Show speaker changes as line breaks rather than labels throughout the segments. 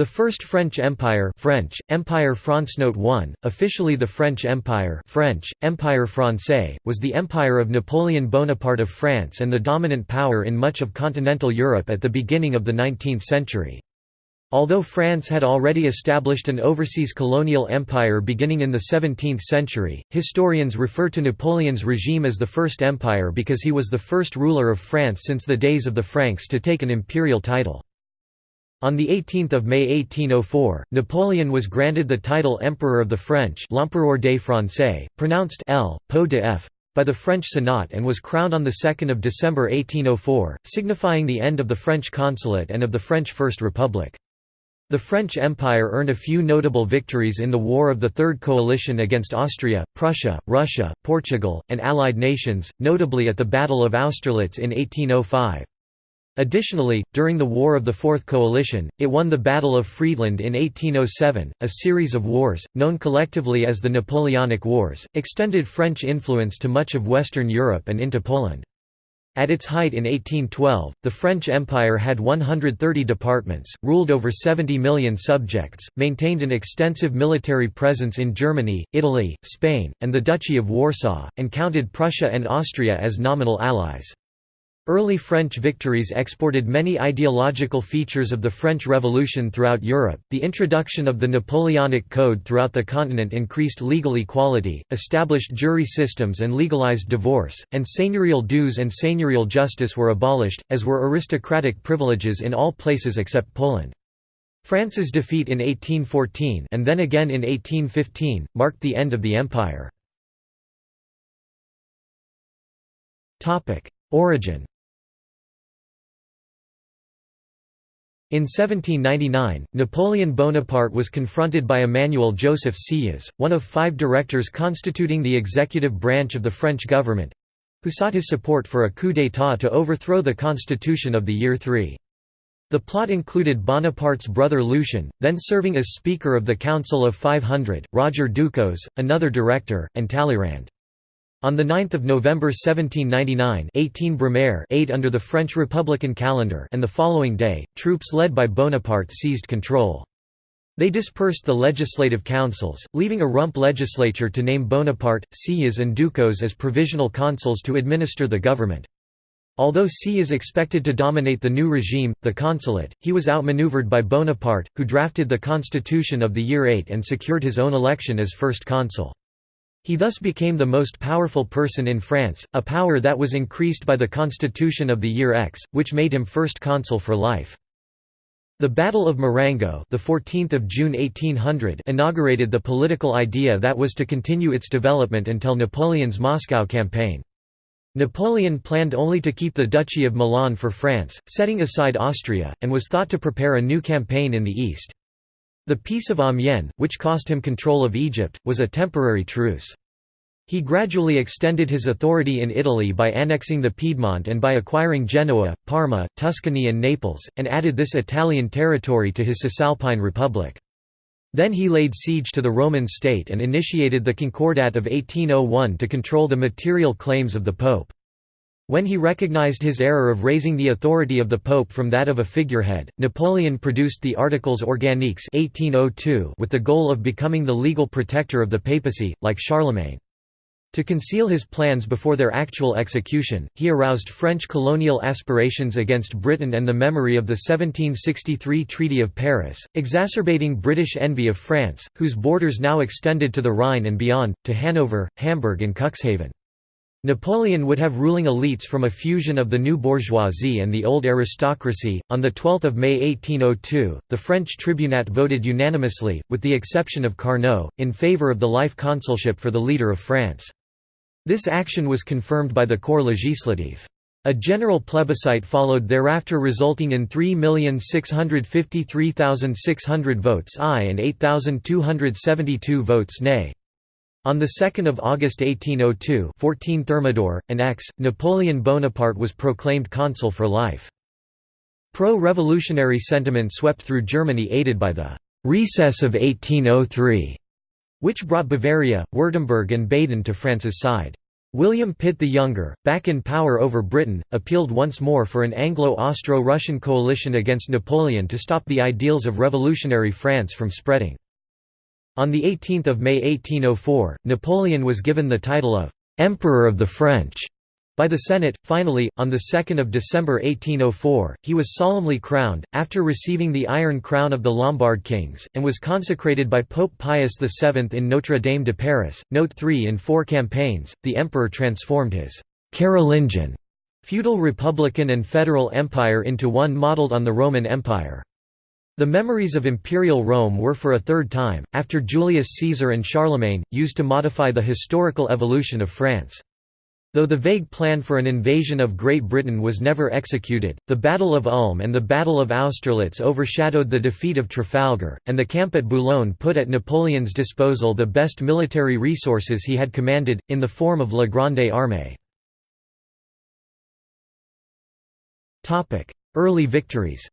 The First French Empire French, Empire France Note 1, officially the French Empire French, Empire Français, was the empire of Napoleon Bonaparte of France and the dominant power in much of continental Europe at the beginning of the 19th century. Although France had already established an overseas colonial empire beginning in the 17th century, historians refer to Napoleon's regime as the First Empire because he was the first ruler of France since the days of the Franks to take an imperial title. On 18 May 1804, Napoleon was granted the title Emperor of the French L'Empereur des Français, pronounced L. Po de F by the French Senate and was crowned on 2 December 1804, signifying the end of the French consulate and of the French First Republic. The French Empire earned a few notable victories in the War of the Third Coalition against Austria, Prussia, Russia, Portugal, and Allied nations, notably at the Battle of Austerlitz in 1805. Additionally, during the War of the Fourth Coalition, it won the Battle of Friedland in 1807. A series of wars, known collectively as the Napoleonic Wars, extended French influence to much of Western Europe and into Poland. At its height in 1812, the French Empire had 130 departments, ruled over 70 million subjects, maintained an extensive military presence in Germany, Italy, Spain, and the Duchy of Warsaw, and counted Prussia and Austria as nominal allies. Early French victories exported many ideological features of the French Revolution throughout Europe. The introduction of the Napoleonic Code throughout the continent increased legal equality, established jury systems, and legalized divorce, and seigneurial dues and seigneurial justice were abolished, as were aristocratic privileges in all places except Poland. France's defeat in 1814 and then again in 1815 marked the end of the empire. Topic: Origin In 1799, Napoleon Bonaparte was confronted by Emmanuel Joseph Sieyès, one of five directors constituting the executive branch of the French government—who sought his support for a coup d'état to overthrow the constitution of the year 3. The plot included Bonaparte's brother Lucien, then serving as Speaker of the Council of 500, Roger Ducos, another director, and Talleyrand. On 9 November 1799 18 Brumaire aid under the French Republican calendar and the following day, troops led by Bonaparte seized control. They dispersed the legislative councils, leaving a rump legislature to name Bonaparte, Sieyès and Ducos as provisional consuls to administer the government. Although Sieyès expected to dominate the new regime, the consulate, he was outmaneuvered by Bonaparte, who drafted the constitution of the year 8 and secured his own election as first consul. He thus became the most powerful person in France, a power that was increased by the constitution of the year X, which made him first consul for life. The Battle of Marengo, the 14th of June 1800, inaugurated the political idea that was to continue its development until Napoleon's Moscow campaign. Napoleon planned only to keep the Duchy of Milan for France, setting aside Austria, and was thought to prepare a new campaign in the east. The Peace of Amiens, which cost him control of Egypt, was a temporary truce. He gradually extended his authority in Italy by annexing the Piedmont and by acquiring Genoa, Parma, Tuscany and Naples, and added this Italian territory to his Cisalpine Republic. Then he laid siege to the Roman state and initiated the Concordat of 1801 to control the material claims of the Pope. When he recognized his error of raising the authority of the Pope from that of a figurehead, Napoleon produced the Articles Organiques 1802 with the goal of becoming the legal protector of the papacy, like Charlemagne. To conceal his plans before their actual execution, he aroused French colonial aspirations against Britain and the memory of the 1763 Treaty of Paris, exacerbating British envy of France, whose borders now extended to the Rhine and beyond, to Hanover, Hamburg and Cuxhaven. Napoleon would have ruling elites from a fusion of the new bourgeoisie and the old aristocracy. On 12 May 1802, the French tribunat voted unanimously, with the exception of Carnot, in favour of the life consulship for the leader of France. This action was confirmed by the Corps législatif. A general plebiscite followed thereafter resulting in 3,653,600 votes aye and 8,272 votes nay. On 2 August 1802 14 Thermidor, an ex, Napoleon Bonaparte was proclaimed consul for life. Pro-revolutionary sentiment swept through Germany aided by the «recess of 1803», which brought Bavaria, Württemberg and Baden to France's side. William Pitt the Younger, back in power over Britain, appealed once more for an Anglo-Austro-Russian coalition against Napoleon to stop the ideals of revolutionary France from spreading. On 18 May 1804, Napoleon was given the title of «Emperor of the French» by the Senate. Finally, on 2 December 1804, he was solemnly crowned, after receiving the Iron Crown of the Lombard kings, and was consecrated by Pope Pius VII in Notre Dame de Paris. Note 3 In four campaigns, the emperor transformed his Carolingian feudal republican and federal empire into one modelled on the Roman Empire. The memories of imperial Rome were for a third time, after Julius Caesar and Charlemagne, used to modify the historical evolution of France. Though the vague plan for an invasion of Great Britain was never executed, the Battle of Ulm and the Battle of Austerlitz overshadowed the defeat of Trafalgar, and the camp at Boulogne put at Napoleon's disposal the best military resources he had commanded, in the form of La Grande Armée. Early victories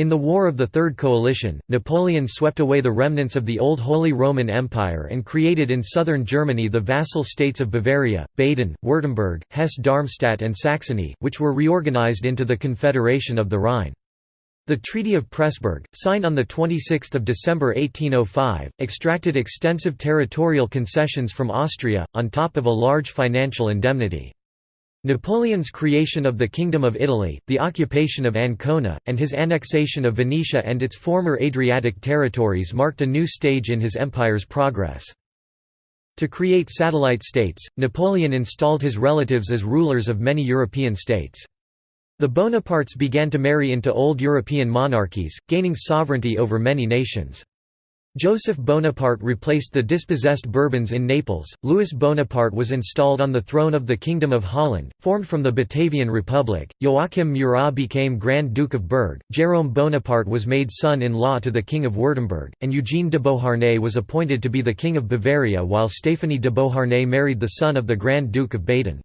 In the War of the Third Coalition, Napoleon swept away the remnants of the old Holy Roman Empire and created in southern Germany the vassal states of Bavaria, Baden, Württemberg, Hesse-Darmstadt and Saxony, which were reorganized into the Confederation of the Rhine. The Treaty of Pressburg, signed on 26 December 1805, extracted extensive territorial concessions from Austria, on top of a large financial indemnity. Napoleon's creation of the Kingdom of Italy, the occupation of Ancona, and his annexation of Venetia and its former Adriatic territories marked a new stage in his empire's progress. To create satellite states, Napoleon installed his relatives as rulers of many European states. The Bonapartes began to marry into old European monarchies, gaining sovereignty over many nations. Joseph Bonaparte replaced the dispossessed Bourbons in Naples, Louis Bonaparte was installed on the throne of the Kingdom of Holland, formed from the Batavian Republic, Joachim Murat became Grand Duke of Berg, Jérôme Bonaparte was made son-in-law to the King of Württemberg, and Eugene de Beauharnais was appointed to be the King of Bavaria while Stéphanie de Beauharnais married the son of the Grand Duke of Baden.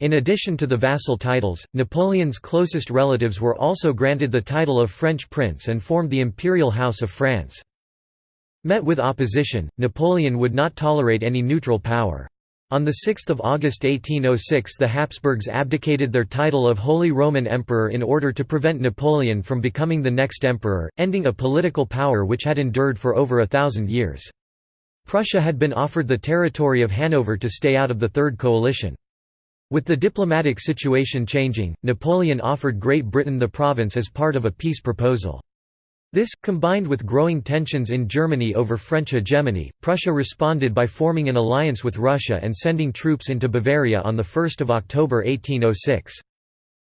In addition to the vassal titles, Napoleon's closest relatives were also granted the title of French prince and formed the Imperial House of France. Met with opposition, Napoleon would not tolerate any neutral power. On 6 August 1806 the Habsburgs abdicated their title of Holy Roman Emperor in order to prevent Napoleon from becoming the next emperor, ending a political power which had endured for over a thousand years. Prussia had been offered the territory of Hanover to stay out of the Third Coalition. With the diplomatic situation changing, Napoleon offered Great Britain the province as part of a peace proposal. This, combined with growing tensions in Germany over French hegemony, Prussia responded by forming an alliance with Russia and sending troops into Bavaria on 1 October 1806.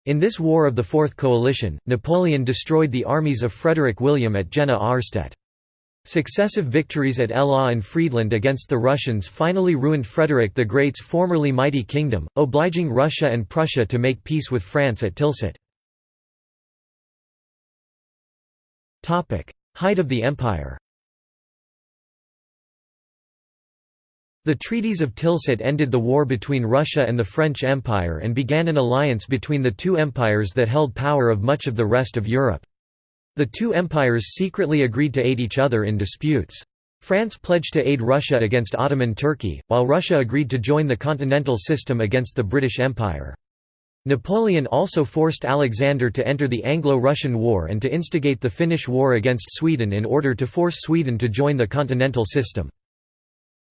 In this War of the Fourth Coalition, Napoleon destroyed the armies of Frederick William at Jena-Auerstedt. Successive victories at Eylau and Friedland against the Russians finally ruined Frederick the Great's formerly mighty kingdom, obliging Russia and Prussia to make peace with France at Tilsit. Height of the empire The treaties of Tilsit ended the war between Russia and the French Empire and began an alliance between the two empires that held power of much of the rest of Europe. The two empires secretly agreed to aid each other in disputes. France pledged to aid Russia against Ottoman Turkey, while Russia agreed to join the continental system against the British Empire. Napoleon also forced Alexander to enter the Anglo-Russian War and to instigate the Finnish War against Sweden in order to force Sweden to join the continental system.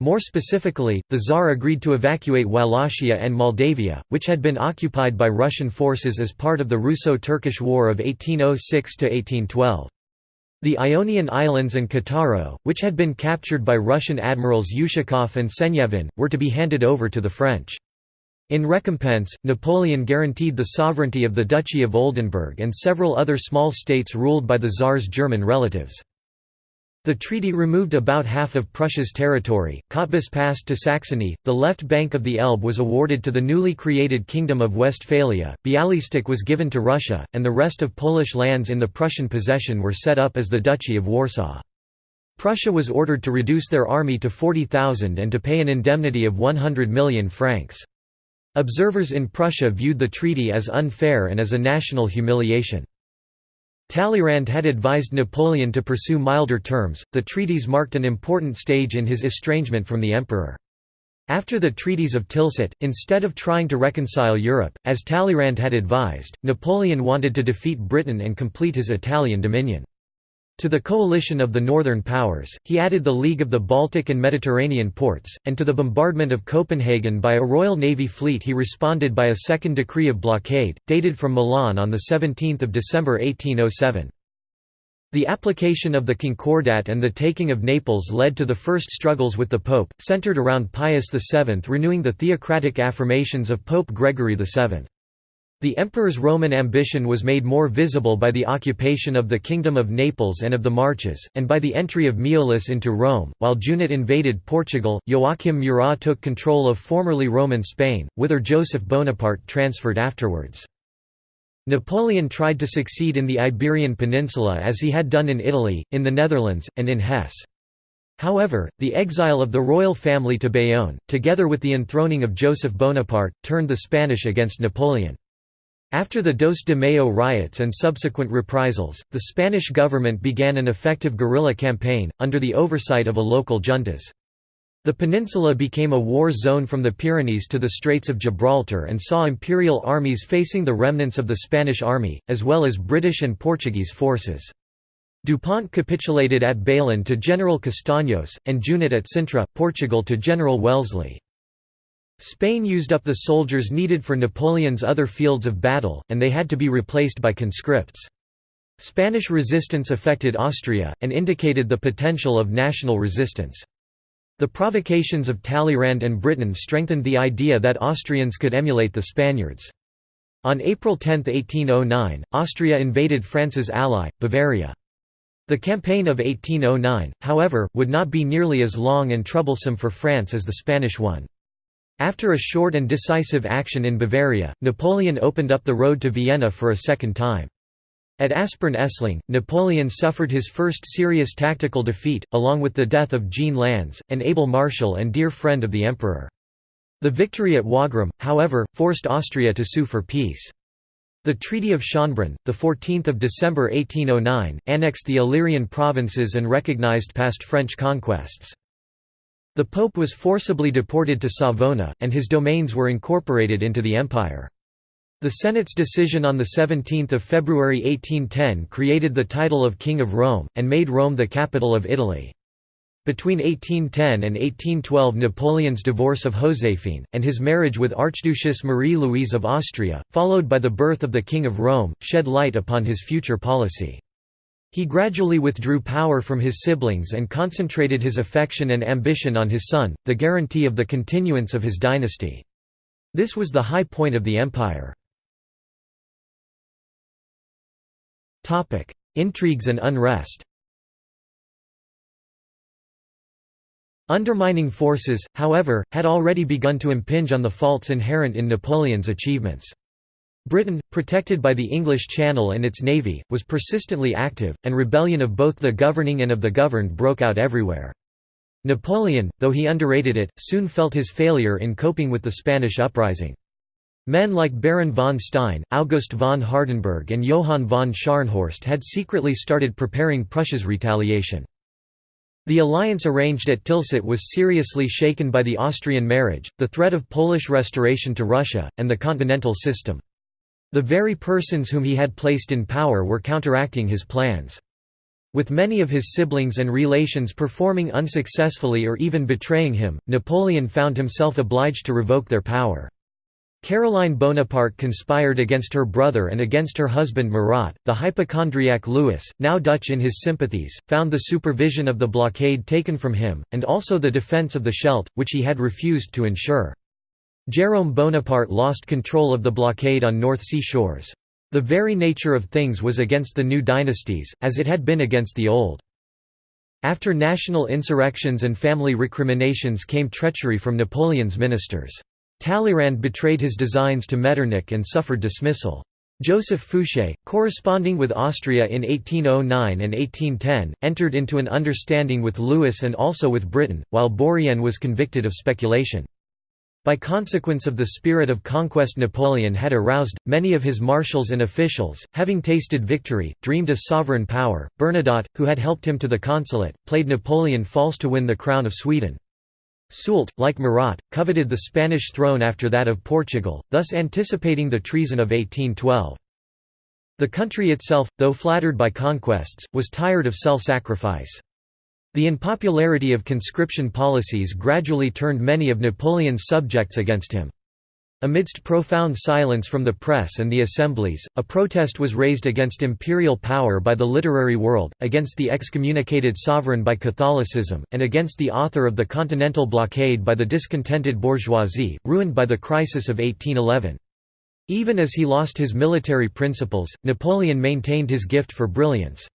More specifically, the Tsar agreed to evacuate Wallachia and Moldavia, which had been occupied by Russian forces as part of the Russo-Turkish War of 1806–1812. The Ionian Islands and Cattaro, which had been captured by Russian admirals Ushakov and Senyavin, were to be handed over to the French. In recompense, Napoleon guaranteed the sovereignty of the Duchy of Oldenburg and several other small states ruled by the Tsar's German relatives. The treaty removed about half of Prussia's territory, Cottbus passed to Saxony, the left bank of the Elbe was awarded to the newly created Kingdom of Westphalia, Bialystok was given to Russia, and the rest of Polish lands in the Prussian possession were set up as the Duchy of Warsaw. Prussia was ordered to reduce their army to 40,000 and to pay an indemnity of 100 million francs. Observers in Prussia viewed the treaty as unfair and as a national humiliation. Talleyrand had advised Napoleon to pursue milder terms. The treaties marked an important stage in his estrangement from the emperor. After the treaties of Tilsit, instead of trying to reconcile Europe, as Talleyrand had advised, Napoleon wanted to defeat Britain and complete his Italian dominion. To the coalition of the Northern powers, he added the League of the Baltic and Mediterranean ports, and to the bombardment of Copenhagen by a Royal Navy fleet he responded by a second decree of blockade, dated from Milan on 17 December 1807. The application of the Concordat and the taking of Naples led to the first struggles with the Pope, centered around Pius VII renewing the theocratic affirmations of Pope Gregory VII. The emperor's Roman ambition was made more visible by the occupation of the Kingdom of Naples and of the Marches, and by the entry of Miollis into Rome. While Junot invaded Portugal, Joachim Murat took control of formerly Roman Spain, whither Joseph Bonaparte transferred afterwards. Napoleon tried to succeed in the Iberian Peninsula as he had done in Italy, in the Netherlands, and in Hesse. However, the exile of the royal family to Bayonne, together with the enthroning of Joseph Bonaparte, turned the Spanish against Napoleon. After the Dos de Mayo riots and subsequent reprisals, the Spanish government began an effective guerrilla campaign, under the oversight of a local juntas. The peninsula became a war zone from the Pyrenees to the Straits of Gibraltar and saw imperial armies facing the remnants of the Spanish army, as well as British and Portuguese forces. Dupont capitulated at Bailén to General Castaños, and Junot at Sintra, Portugal to General Wellesley. Spain used up the soldiers needed for Napoleon's other fields of battle, and they had to be replaced by conscripts. Spanish resistance affected Austria, and indicated the potential of national resistance. The provocations of Talleyrand and Britain strengthened the idea that Austrians could emulate the Spaniards. On April 10, 1809, Austria invaded France's ally, Bavaria. The campaign of 1809, however, would not be nearly as long and troublesome for France as the Spanish one. After a short and decisive action in Bavaria, Napoleon opened up the road to Vienna for a second time. At Aspern-Essling, Napoleon suffered his first serious tactical defeat, along with the death of Jean Lannes, an able marshal and dear friend of the emperor. The victory at Wagram, however, forced Austria to sue for peace. The Treaty of Schönbrunn, 14 December 1809, annexed the Illyrian provinces and recognized past French conquests. The pope was forcibly deported to Savona, and his domains were incorporated into the empire. The Senate's decision on 17 February 1810 created the title of King of Rome, and made Rome the capital of Italy. Between 1810 and 1812 Napoleon's divorce of Joséphine, and his marriage with Archduchess Marie-Louise of Austria, followed by the birth of the King of Rome, shed light upon his future policy. He gradually withdrew power from his siblings and concentrated his affection and ambition on his son, the guarantee of the continuance of his dynasty. This was the high point of the empire. Intrigues and unrest Undermining forces, however, had already begun to impinge on the faults inherent in Napoleon's achievements. Britain, protected by the English Channel and its navy, was persistently active, and rebellion of both the governing and of the governed broke out everywhere. Napoleon, though he underrated it, soon felt his failure in coping with the Spanish uprising. Men like Baron von Stein, August von Hardenberg and Johann von Scharnhorst had secretly started preparing Prussia's retaliation. The alliance arranged at Tilsit was seriously shaken by the Austrian marriage, the threat of Polish restoration to Russia, and the continental system. The very persons whom he had placed in power were counteracting his plans. With many of his siblings and relations performing unsuccessfully or even betraying him, Napoleon found himself obliged to revoke their power. Caroline Bonaparte conspired against her brother and against her husband Murat. The hypochondriac Louis, now Dutch in his sympathies, found the supervision of the blockade taken from him, and also the defence of the Scheldt, which he had refused to ensure. Jérôme Bonaparte lost control of the blockade on North Sea shores. The very nature of things was against the new dynasties, as it had been against the old. After national insurrections and family recriminations came treachery from Napoleon's ministers. Talleyrand betrayed his designs to Metternich and suffered dismissal. Joseph Fouché, corresponding with Austria in 1809 and 1810, entered into an understanding with Louis and also with Britain, while Bourrienne was convicted of speculation. By consequence of the spirit of conquest Napoleon had aroused, many of his marshals and officials, having tasted victory, dreamed of sovereign power. Bernadotte, who had helped him to the consulate, played Napoleon false to win the crown of Sweden. Soult, like Murat, coveted the Spanish throne after that of Portugal, thus anticipating the treason of 1812. The country itself, though flattered by conquests, was tired of self-sacrifice. The unpopularity of conscription policies gradually turned many of Napoleon's subjects against him. Amidst profound silence from the press and the assemblies, a protest was raised against imperial power by the literary world, against the excommunicated sovereign by Catholicism, and against the author of the Continental Blockade by the discontented bourgeoisie, ruined by the crisis of 1811. Even as he lost his military principles, Napoleon maintained his gift for brilliance.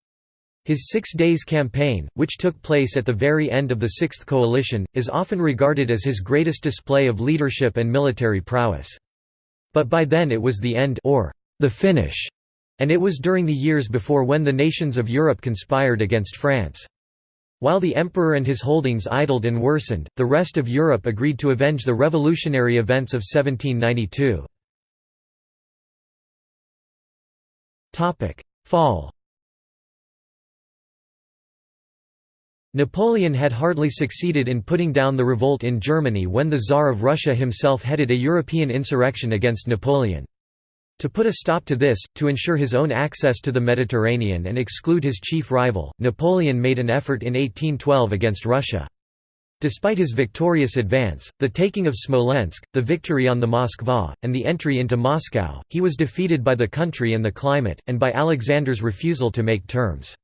His Six Days Campaign, which took place at the very end of the Sixth Coalition, is often regarded as his greatest display of leadership and military prowess. But by then it was the end or the finish, and it was during the years before when the nations of Europe conspired against France. While the emperor and his holdings idled and worsened, the rest of Europe agreed to avenge the revolutionary events of 1792. Fall Napoleon had hardly succeeded in putting down the revolt in Germany when the Tsar of Russia himself headed a European insurrection against Napoleon. To put a stop to this, to ensure his own access to the Mediterranean and exclude his chief rival, Napoleon made an effort in 1812 against Russia. Despite his victorious advance, the taking of Smolensk, the victory on the Moskva, and the entry into Moscow, he was defeated by the country and the climate, and by Alexander's refusal to make terms.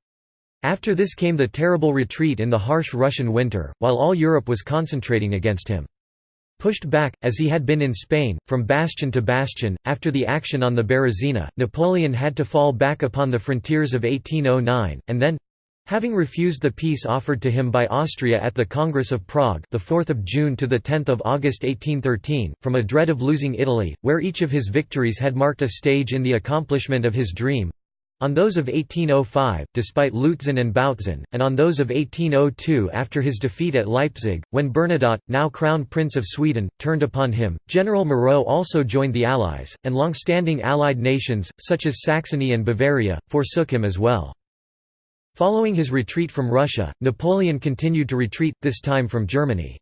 After this came the terrible retreat in the harsh Russian winter, while all Europe was concentrating against him. Pushed back, as he had been in Spain, from bastion to bastion, after the action on the Berezina, Napoleon had to fall back upon the frontiers of 1809, and then, Having refused the peace offered to him by Austria at the Congress of Prague, the 4th of June to the 10th of August 1813, from a dread of losing Italy, where each of his victories had marked a stage in the accomplishment of his dream, on those of 1805, despite Lutzen and Bautzen, and on those of 1802 after his defeat at Leipzig, when Bernadotte, now Crown Prince of Sweden, turned upon him, General Moreau also joined the Allies, and long-standing Allied nations, such as Saxony and Bavaria, forsook him as well. Following his retreat from Russia, Napoleon continued to retreat, this time from Germany.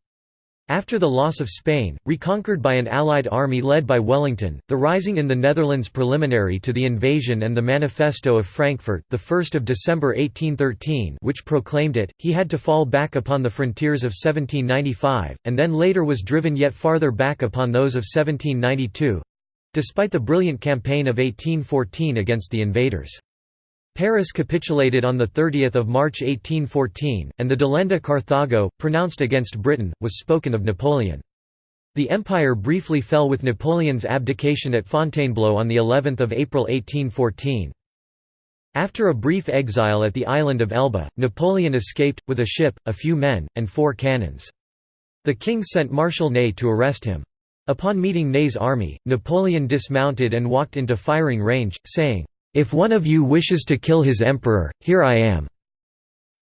After the loss of Spain, reconquered by an Allied army led by Wellington, the rising in the Netherlands preliminary to the invasion and the Manifesto of Frankfurt, the 1st of December 1813, which proclaimed it, he had to fall back upon the frontiers of 1795, and then later was driven yet farther back upon those of 1792, despite the brilliant campaign of 1814 against the invaders. Paris capitulated on 30 March 1814, and the Delenda Carthago, pronounced against Britain, was spoken of Napoleon. The empire briefly fell with Napoleon's abdication at Fontainebleau on of April 1814. After a brief exile at the island of Elba, Napoleon escaped, with a ship, a few men, and four cannons. The king sent Marshal Ney to arrest him. Upon meeting Ney's army, Napoleon dismounted and walked into firing range, saying, if one of you wishes to kill his emperor, here I am."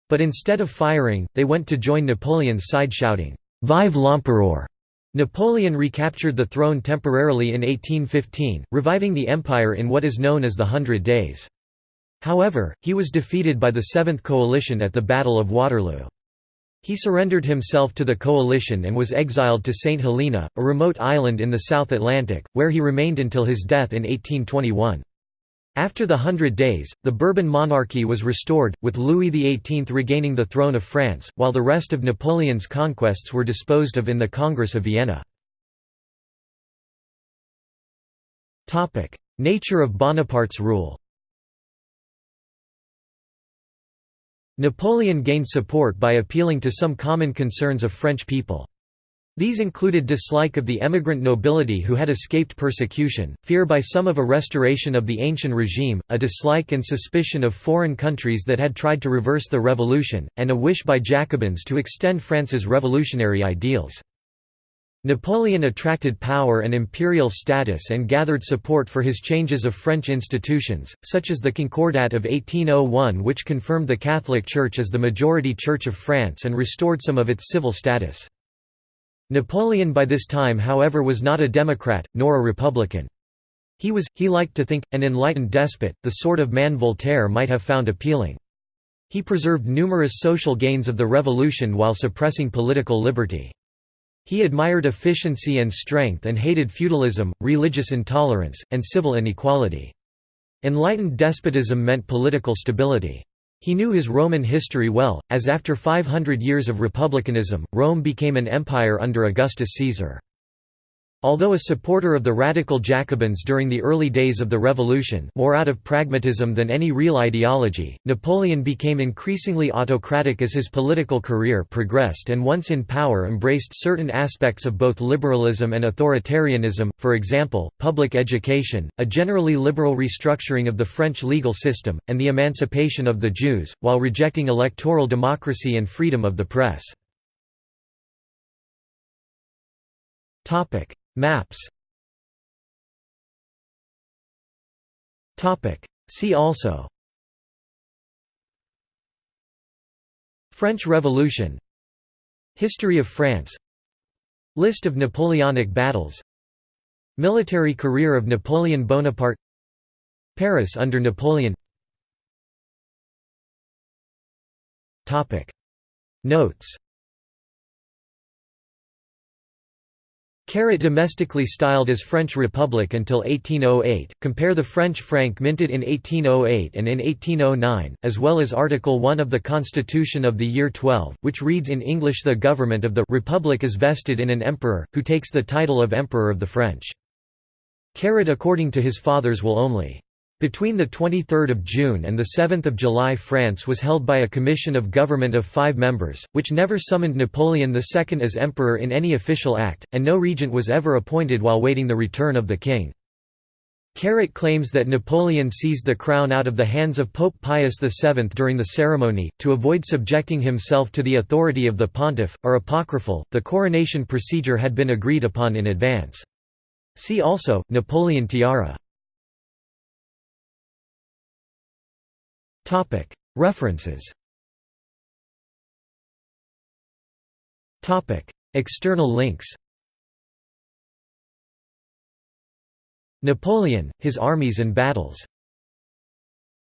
But instead of firing, they went to join Napoleon's side shouting, Vive l'Empereur! Napoleon recaptured the throne temporarily in 1815, reviving the empire in what is known as the Hundred Days. However, he was defeated by the Seventh Coalition at the Battle of Waterloo. He surrendered himself to the coalition and was exiled to St. Helena, a remote island in the South Atlantic, where he remained until his death in 1821. After the Hundred Days, the Bourbon monarchy was restored, with Louis XVIII regaining the throne of France, while the rest of Napoleon's conquests were disposed of in the Congress of Vienna. Nature of Bonaparte's rule Napoleon gained support by appealing to some common concerns of French people. These included dislike of the emigrant nobility who had escaped persecution, fear by some of a restoration of the ancient regime, a dislike and suspicion of foreign countries that had tried to reverse the revolution, and a wish by Jacobins to extend France's revolutionary ideals. Napoleon attracted power and imperial status and gathered support for his changes of French institutions, such as the Concordat of 1801 which confirmed the Catholic Church as the majority church of France and restored some of its civil status. Napoleon by this time however was not a Democrat, nor a Republican. He was, he liked to think, an enlightened despot, the sort of man Voltaire might have found appealing. He preserved numerous social gains of the revolution while suppressing political liberty. He admired efficiency and strength and hated feudalism, religious intolerance, and civil inequality. Enlightened despotism meant political stability. He knew his Roman history well, as after 500 years of republicanism, Rome became an empire under Augustus Caesar. Although a supporter of the radical Jacobins during the early days of the Revolution more out of pragmatism than any real ideology, Napoleon became increasingly autocratic as his political career progressed and once in power embraced certain aspects of both liberalism and authoritarianism, for example, public education, a generally liberal restructuring of the French legal system, and the emancipation of the Jews, while rejecting electoral democracy and freedom of the press. Maps. See also. French Revolution. History of France. List of Napoleonic battles. Military career of Napoleon Bonaparte. Paris under Napoleon. Notes Caret domestically styled as French Republic until 1808, compare the French franc minted in 1808 and in 1809, as well as Article 1 of the Constitution of the year 12, which reads in English the government of the Republic is vested in an emperor, who takes the title of Emperor of the French. Caret according to his father's will only. Between 23 June and 7 July France was held by a commission of government of five members, which never summoned Napoleon II as emperor in any official act, and no regent was ever appointed while waiting the return of the king. Caret claims that Napoleon seized the crown out of the hands of Pope Pius VII during the ceremony, to avoid subjecting himself to the authority of the pontiff, are apocryphal, the coronation procedure had been agreed upon in advance. See also, Napoleon tiara References. External links. Napoleon, His Armies and Battles